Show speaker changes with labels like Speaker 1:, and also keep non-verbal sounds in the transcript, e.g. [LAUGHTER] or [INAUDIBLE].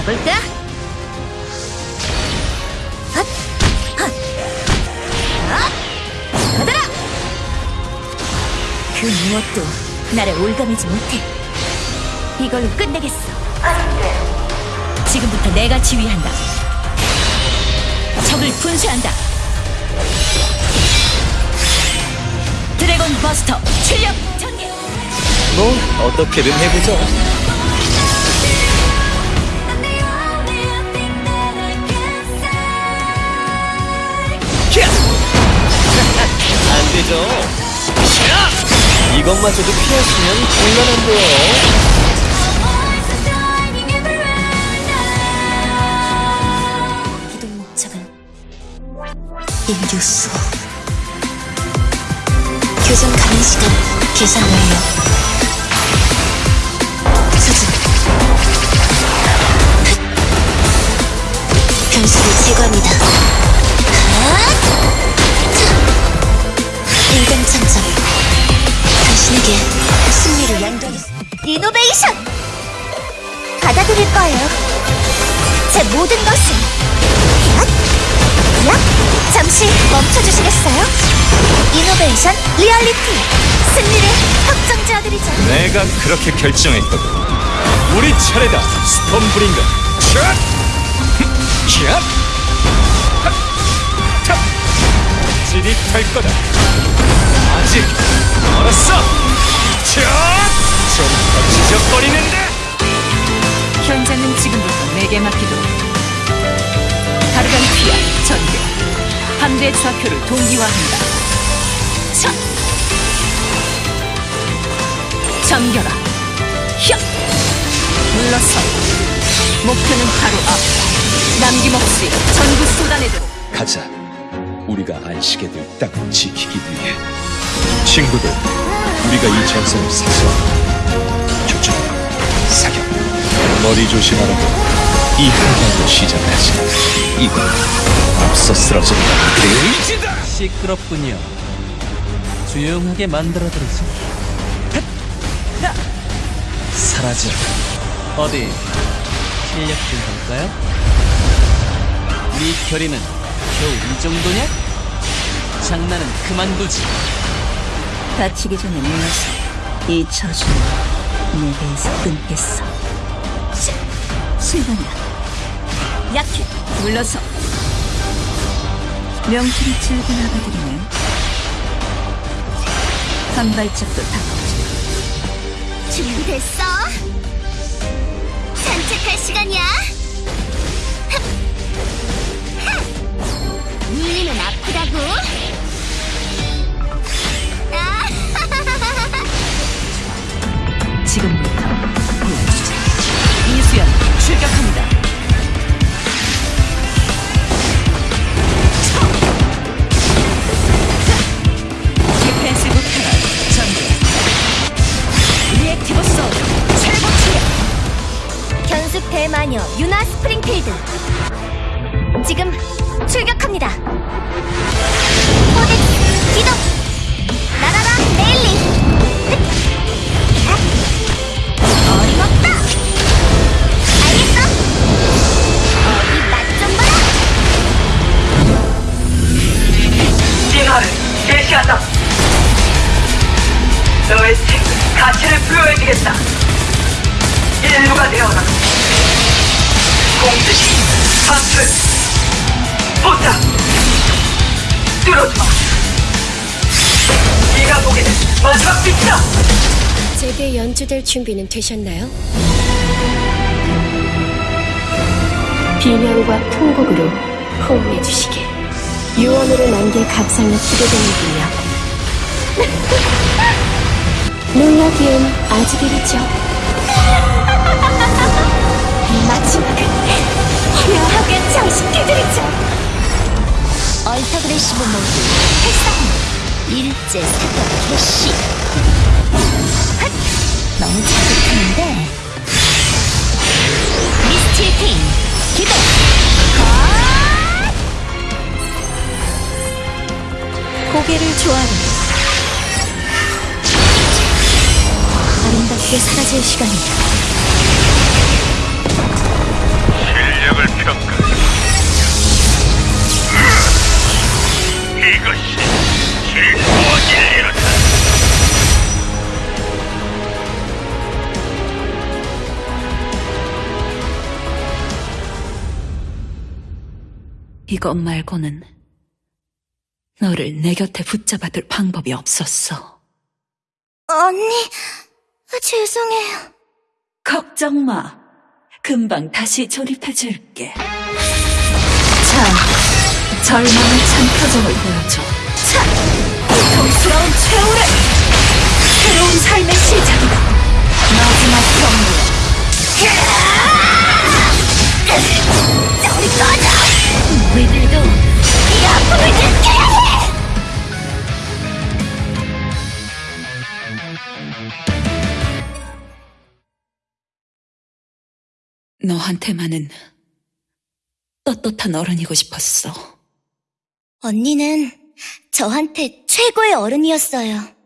Speaker 1: 자, 가볼까? 받아라! 그 무엇도 나를 올가매지 못해. 이걸로 끝내겠어. 지금부터 내가 지휘한다. 적을 분쇄한다. 드래곤 버스터 출력 전개.
Speaker 2: 뭐 어떻게든 해보죠. 이것마저도 피하시면 곤란한데요.
Speaker 1: 인류수. 교정 가능 시간 계산 완료. 받아들일 거예요. 제 모든 것을. 야? 야? 잠시 멈춰주시겠어요? innovation reality 승리를 확정지어드리죠.
Speaker 2: 내가 그렇게 결정했거든. 우리 차례다, 스톰브링거. 샷! 샷! 핫! 탑! 찌릿할 거다. 아직 멀었어. 샷! 좀더 지적거리는데.
Speaker 1: 현장은 지금부터 내게 맡기도록. 가르간티아 전개. 함대 좌표를 동기화한다. 차! 잠겨라. 혀! 물러서. 목표는 바로 앞. 남김없이 전부 쏟아내도록.
Speaker 2: 가자. 우리가 안식에 들 땅을 지키기 위해. 친구들, 우리가 이 전선을 사수하고 교전, 사격, 머리 조심하라고 이 한방으로 시작하지. 이건 앞서 쓰러진다. 의지다!
Speaker 3: 시끄럽군요. 조용하게 만들어드리죠. 사라져. 어디 실력 좀 볼까요? 네 결의는 겨우 이 정도냐? 장난은 그만두지.
Speaker 1: 다치기 전에 물러서. 이 저주는 내게에서 끊겠어. 시, 실망이야. 약해. 물러서. 명실이 줄고 나가드리면 한 발짝도 다가오지
Speaker 4: 준비됐어? 산책할 시간이야.
Speaker 1: sword 최고 출력.
Speaker 4: 견습 대마녀 유나 스프링필드. 지금 출격합니다. 코덱스 기동. 날아라! 하! 어림없다. 알겠어? 어디 맛좀 봐라.
Speaker 5: 진화를 개시한다. 너의 생 가치를 부여해주겠다. 인류가 되어라. 공듯이 파출 포탑 뚫어주마. 네가 보기는 마지막 빛이다.
Speaker 4: 제게 연주될 준비는 되셨나요? 비명과 통곡으로 호응해 주시길 유언으로 남길 각상이 기대되는군요 놀라기엔 아직 이르죠. [LAUGHS] 마지막을 화려하게 장식해드리죠. 얼터그레시브 모드 활성 일제 사격 개시. 너무 자극하는데. 미스틸 핑 기동! 고개를 조아리 함께 사라질 시간이다. 실력을 평가.
Speaker 1: 이것이 실수와 진리로다. 이것 말고는 너를 내 곁에 붙잡아둘 방법이 없었어.
Speaker 6: 언니. 죄송해요.
Speaker 1: 걱정 마. 금방 다시 조립해줄게. 자, 절망의 찬 표정을 보여줘. 자, 고통스러운 최후를! 새로운 삶의 시작이다. 마지막 경로. 너한테만은 떳떳한 어른이고 싶었어.
Speaker 6: 언니는 저한테 최고의 어른이었어요.